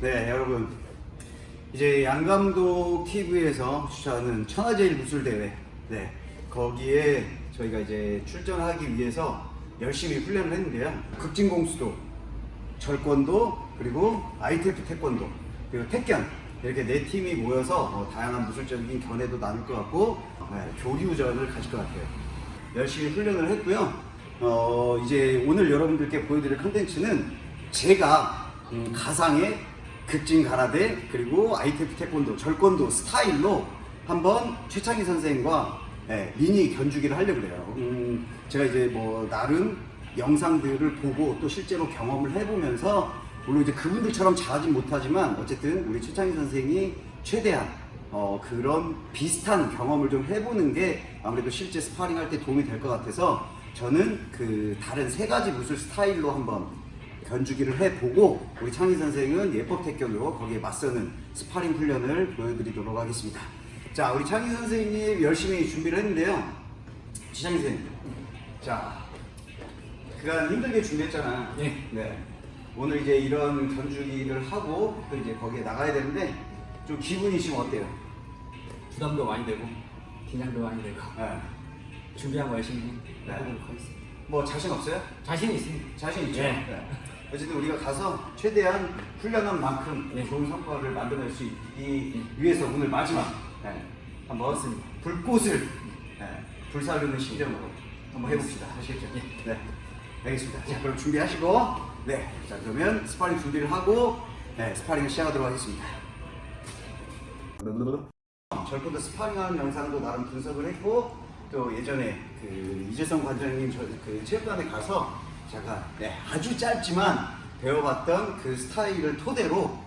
네, 여러분. 이제 양감독 TV에서 주최하는 천하제일 무술대회. 네. 거기에 저희가 이제 출전하기 위해서 열심히 훈련을 했는데요. 극진공수도, 절권도, 그리고 ITF 태권도, 그리고 태견. 이렇게 네 팀이 모여서 어, 다양한 무술적인 견해도 나눌 것 같고, 네, 교류전을 가질 것 같아요. 열심히 훈련을 했고요. 어, 이제 오늘 여러분들께 보여드릴 컨텐츠는 제가 음, 가상의 극진 가라데 그리고 ITF 태권도 절권도 스타일로 한번 최창희 선생과 예, 미니 견주기를 하려고 그래요. 음, 제가 이제 뭐 나름 영상들을 보고 또 실제로 경험을 해보면서 물론 이제 그분들처럼 잘하진 못하지만 어쨌든 우리 최창희 선생이 최대한 어, 그런 비슷한 경험을 좀 해보는 게 아무래도 실제 스파링 할 때 도움이 될 것 같아서 저는 그 다른 세 가지 무술 스타일로 한번 견주기를 해보고 우리 창희 선생은 옛법 택견으로 거기에 맞서는 스파링 훈련을 보여드리도록 하겠습니다. 자, 우리 창희 선생님 열심히 준비를 했는데요. 최창희 선생님, 자, 그간 힘들게 준비했잖아. 예. 네. 오늘 이제 이런 견주기를 하고 또 이제 거기에 나가야 되는데 좀 기분이 지금 어때요? 부담도 많이 되고 긴장도 많이 되고 네. 준비한 거 열심히 네. 해보도록 하겠습니다. 뭐 자신 없어요? 자신 있습니다. 자신 있죠? 예. 네. 어쨌든 우리가 가서 최대한 훈련한 만큼 예. 좋은 성과를 만들어낼 수 있기 위해서 오늘 마지막 네. 한번 불꽃을 네. 불사르는 심정으로 한번 해봅시다. 아시겠죠? 예. 네. 알겠습니다. 자, 그럼 준비하시고 네. 자, 그러면 스파링 준비를 하고 네, 스파링을 시작하도록 하겠습니다. 절권도 스파링하는 영상도 나름 분석을 했고 또 예전에 그 이재성 관장님 저, 그 체육관에 가서 제가 네, 아주 짧지만 배워봤던 그 스타일을 토대로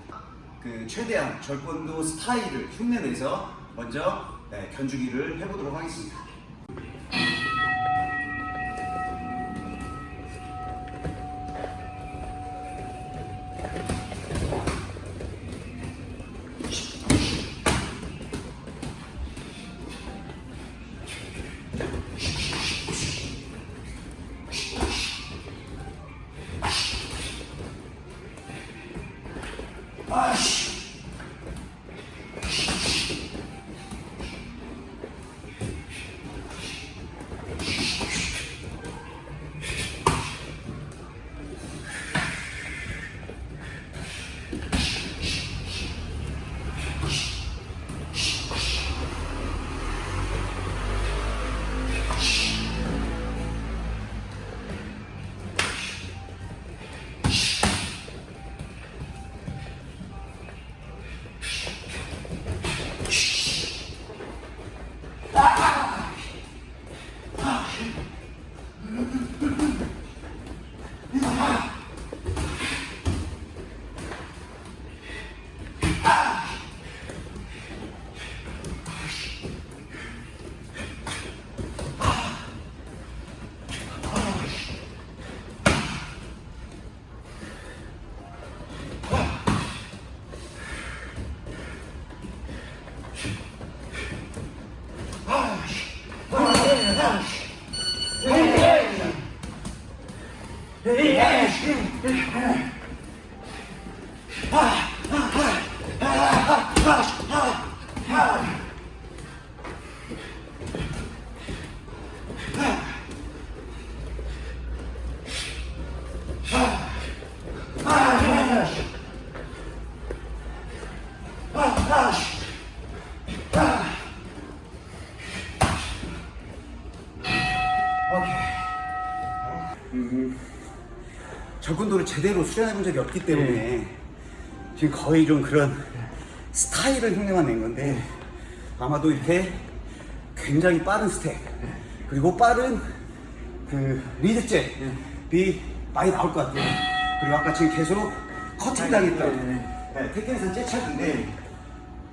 그 최대한 절권도 스타일을 흉내내서 먼저 네, 견주기를 해보도록 하겠습니다. 아! 절권도를 제대로 수련해 본 적이 없기 때문에 지금 거의 좀 그런 스타일을 흉내만 낸 건데 아마도 이렇게 굉장히 빠른 스텝 그리고 빠른 그 리드잽이 많이 나올 것 같아요. 그리고 아까 지금 계속 커팅 당했던 네, 태권에서는 째착인데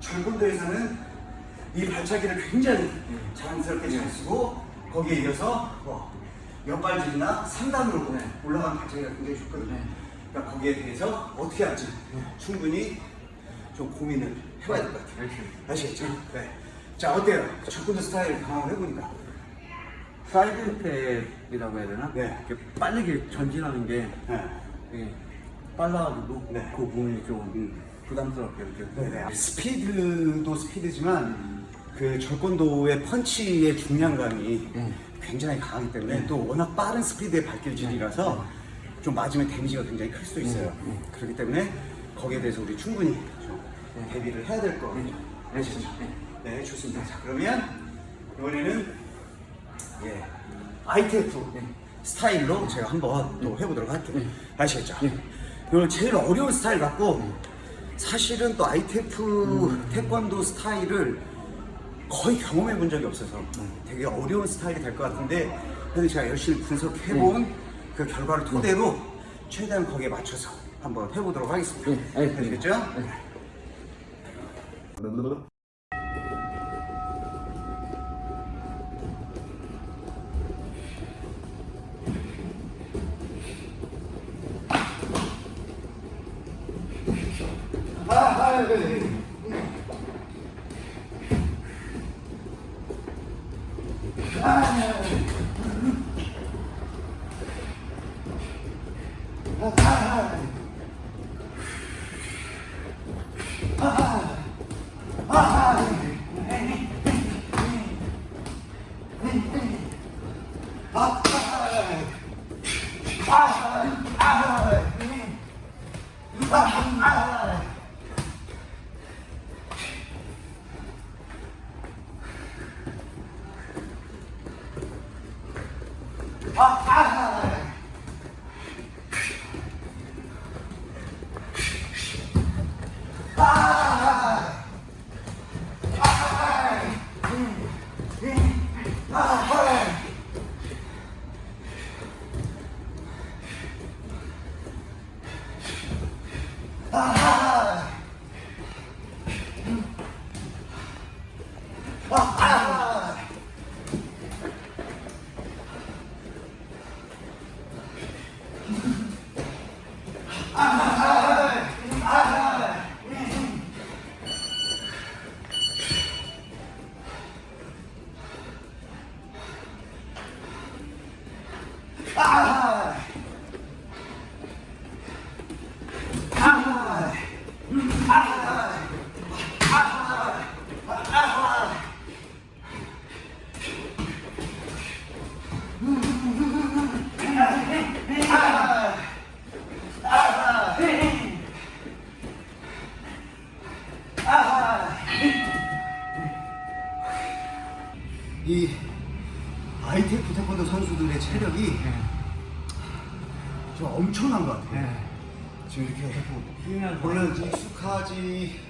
절군도에서는 이 발차기를 굉장히 자연스럽게 잘 쓰고 거기에 이어서 뭐 옆발질이나 상단으로 네. 올라가는 발차기가 굉장히 좋거든요. 네. 그러니까 거기에 대해서 어떻게 할지 충분히 좀 고민을 해봐야 될 것 같아요. 아시겠죠? 네. 자 어때요? 접근도 스타일 강화를 해보니까. 사이드 스텝이라고 해야 되나? 네. 이렇게 빠르게 전진하는 게 네. 예, 빨라가지고 네. 그 부분이 좀 음. 부담스럽게 이렇게. 네네. 스피드도 스피드지만 그 절권도의 펀치의 중량감이 음. 굉장히 강하기 때문에 또 워낙 빠른 스피드의 발길질이라서 좀 맞으면 damage가 굉장히 클 수 있어요. 그렇기 때문에 거기에 대해서 우리 충분히 좀 대비를 해야 될거 같아요. 아시죠? 네, 좋습니다. 자, 그러면 이번에는 예, ITF 스타일로 제가 한번 또 해보도록 할게요. 아시겠죠? 이건 제일 어려운 스타일 같고 사실은 또 ITF 태권도 스타일을 거의 경험해 본 적이 없어서 되게 어려운 스타일이 될 것 같은데 그래도 제가 열심히 분석해 본 그 결과를 토대로 최대한 거기에 맞춰서 한번 해보도록 하겠습니다. 네, 알겠습니다. 아시겠죠? Aha! 이 ITF 태권도 선수들의 체력이 좀 엄청난 것 같아요. 지금 이렇게 물론 익숙하지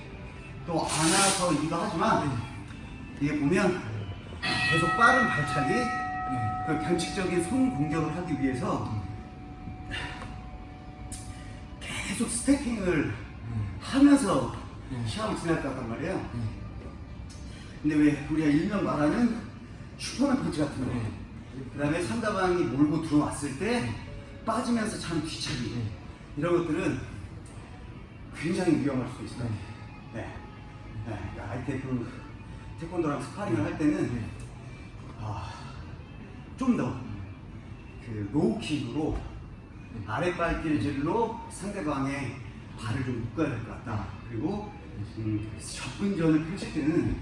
또 않아서 이기도 하지만 이게 보면 계속 빠른 발차기 그 변칙적인 손 공격을 하기 위해서 계속 스태킹을 하면서 시합을 같단 말이에요. 근데 왜 우리가 일명 말하는 슈퍼맨 펀치 같은 거, 그 다음에 상대방이 몰고 들어왔을 때 빠지면서 차는 뒤차기. 이런 것들은 굉장히 위험할 수 있어요. 네. 네. 그러니까 ITF 태권도랑 스파링을 할 때는 아, 좀더 그 low kick으로 아랫발길질로 상대방의 발을 좀 묶어야 될 것 같다. 그리고 음, 접근전을 펼칠 때는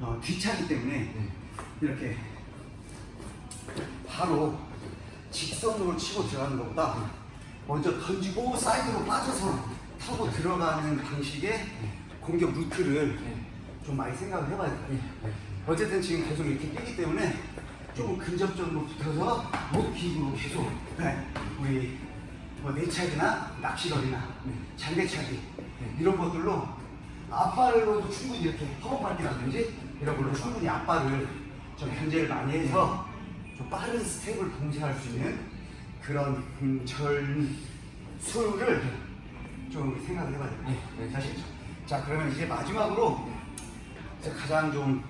어, 뒤차기 때문에 이렇게 바로 직선으로 치고 들어가는 것보다 먼저 던지고 사이드로 빠져서 타고 들어가는 방식의 공격 루트를 좀 많이 생각을 해봐야 돼요. 어쨌든 지금 계속 이렇게 뛰기 때문에 조금 근접적으로 붙어서 low kick으로 계속 네, 우리 뭐 내 차기나 낚시거리나 장대차기 이런 것들로 앞발로도 충분히 이렇게 허벅밟기라든지 이런 걸로 충분히 앞발을 좀 견제를 많이 해서 좀 빠른 스텝을 봉쇄할 수 있는 그런 전술을 좀 생각을 해봐야 돼요. 네. 아시겠죠? 자 그러면 이제 마지막으로 가장 좀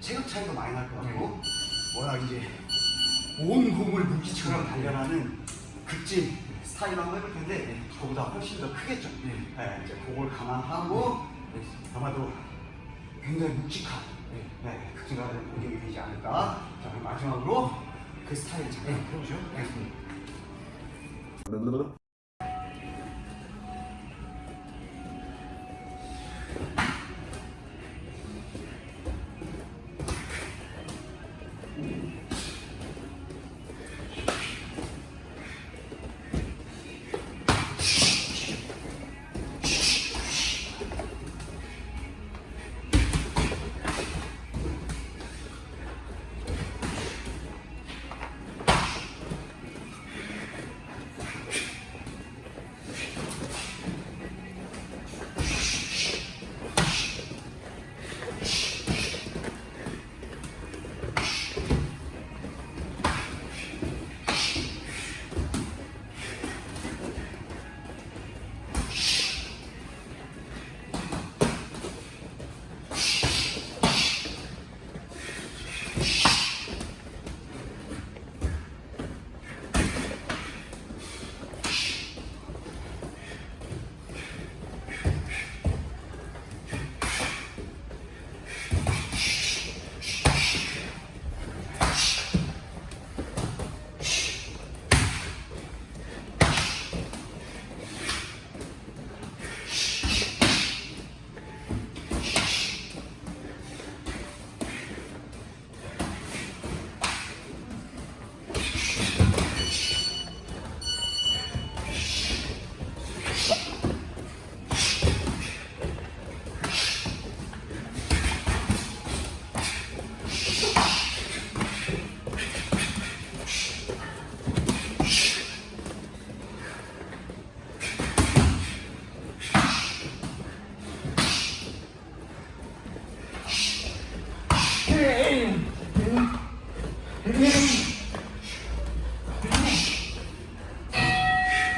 체격 차이도 많이 날 것 같고 워낙 이제 온 공을 무기처럼 단련하는 극진 스타일 한번 해볼 텐데 저보다 훨씬 더 크겠죠. 네. 네, 이제 그걸 감안하고 네. 아마도 굉장히 묵직한 네. 네, 극진가는 공격이 되지 않을까. 자, 그럼 마지막으로 그 스타일 잠깐 네. 해보죠. 알겠습니다.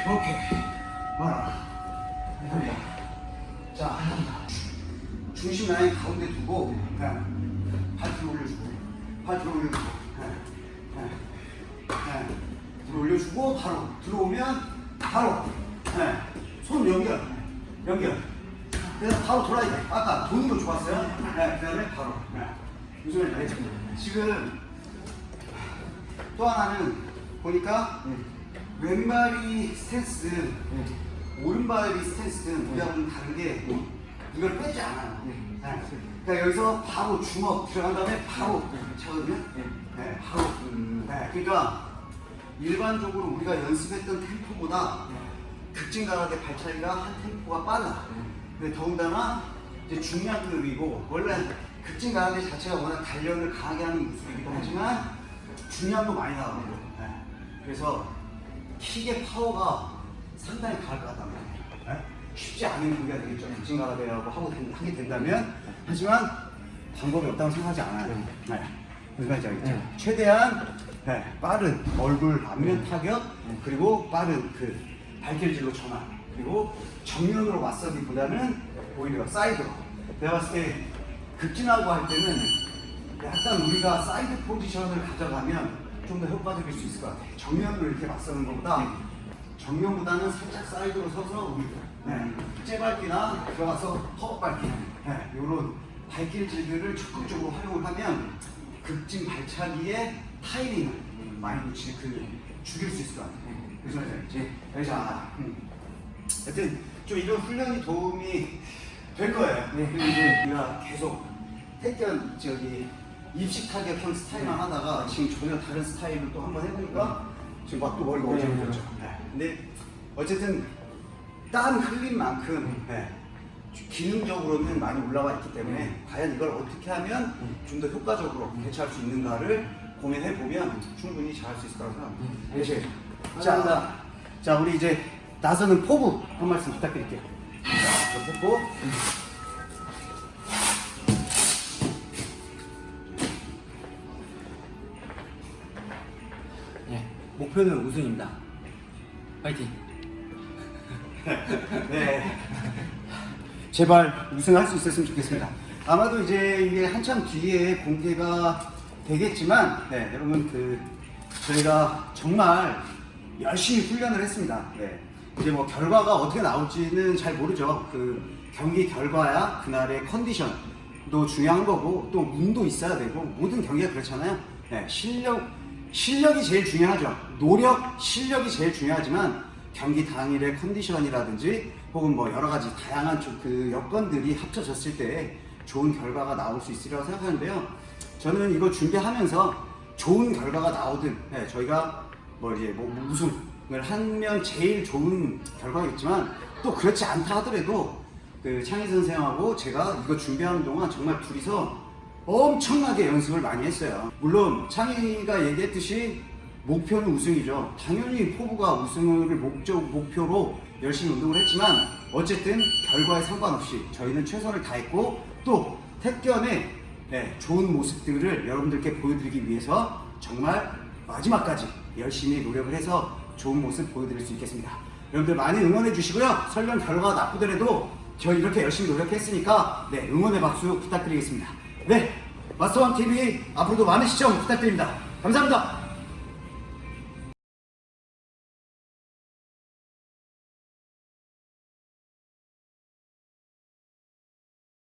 오케이. 하나. 한다. 자, 한다. 중심 라인 가운데 두고, 그냥 발 뒤로 올려주고, 발 뒤로 올려주고, 예, 예, 예. 뒤로 올려주고, 바로 들어오면, 바로, 예. 손 연결, 연결. 그래서 바로 돌아야 돼. 아까 도는 거 좋았어요. 네, 그 다음에 바로. 네. 요즘에 알겠죠? 지금 또 하나는 보니까 왼발이 스탠스든 오른발이 스탠스든 우리하고는 다른 게 이걸 빼지 않아요. 네. 네. 그러니까 여기서 바로 주먹 들어간 다음에 바로 차거든요. 네. 네, 바로. 네, 그러니까 일반적으로 우리가 연습했던 템포보다 극진 가라데 발차기가 한 템포가 빨라. 근데 더군다나 이제 중량급이고 원래 극진 가라데 자체가 워낙 단련을 강하게 하는 무술이기도 하지만 중량도 많이 나가고 네. 그래서 킥의 파워가 상당히 강할 것 같단 말이에요. 네? 쉽지 않은 경기가 되겠죠. 극진 가라데라고 하고 된- 하게 된다면 하지만 방법이 없다고 생각하지 않아요. 네. 무슨 말인지 알겠죠? 네. 최대한 네, 빠른 얼굴 안면 타격 그리고 빠른 그 발길질로 전환 그리고 정면으로 맞서기보다는 오히려 사이드로 내가 봤을 때 극진하고 할 때는 약간 우리가 사이드 포지션을 가져가면 좀 더 효과적일 수 있을 것 같아요 정면으로 이렇게 맞서는 것보다 정면보다는 살짝 사이드로 서서 우리 네, 째밟기나 들어가서 허벅밟기 네, 이런 발길질들을 적극적으로 활용을 하면 극진 발차기의 타이밍을 많이 붙이 그 죽일 수 있을 것 같아요. 그래서 이제 그래서 아, 음. 하여튼 좀 이런 훈련이 도움이 될 거예요. 네. 그리고 이제 우리가 계속 택견 저기 입식 타격형 스타일만 하다가 지금 전혀 다른 스타일로 또 한번 해보니까 지금 막또 머리가 네, 어지러졌죠. 네. 근데 어쨌든 땀 흘린 만큼 네. 기능적으로는 많이 올라와 있기 때문에 과연 이걸 어떻게 하면 좀 더 효과적으로 대처할 수 있는가를 고민해 보면 충분히 잘할 수 있을 거라고 생각합니다. 네. 네. 자, 자 우리 이제 나서는 포부 한 말씀 부탁드릴게요. 자, 저포 목표는 우승입니다. 파이팅. 네. 제발 우승할 수 있었으면 좋겠습니다. 아마도 이제 이게 한참 뒤에 공개가 되겠지만, 네, 여러분 그 저희가 정말 열심히 훈련을 했습니다. 네. 이제 뭐 결과가 어떻게 나올지는 잘 모르죠. 그 경기 결과야 그날의 컨디션도 중요한 거고 또 운도 있어야 되고 모든 경기가 그렇잖아요. 네, 실력 실력이 제일 중요하죠. 노력, 실력이 제일 중요하지만 경기 당일의 컨디션이라든지 혹은 뭐 여러 가지 다양한 좀그 여건들이 합쳐졌을 때 좋은 결과가 나올 수 있으리라고 생각하는데요. 저는 이거 준비하면서 좋은 결과가 나오든 네, 저희가 뭐 이제 뭐 우승을 하면 제일 좋은 결과겠지만 또 그렇지 않다 하더라도 그 창희 선생하고 제가 이거 준비하는 동안 정말 둘이서 엄청나게 연습을 많이 했어요. 물론 창희가 얘기했듯이 목표는 우승이죠. 당연히 포부가 우승을 목적 목표로 열심히 운동을 했지만 어쨌든 결과에 상관없이 저희는 최선을 다했고 또 택견의 네, 좋은 모습들을 여러분들께 보여드리기 위해서 정말 마지막까지 열심히 노력을 해서 좋은 모습 보여드릴 수 있겠습니다. 여러분들 많이 응원해 주시고요. 설령 결과가 나쁘더라도 저희 이렇게 열심히 노력했으니까 네, 응원의 박수 부탁드리겠습니다. 네, 마스터원 TV 앞으로도 많은 시청 부탁드립니다. 감사합니다.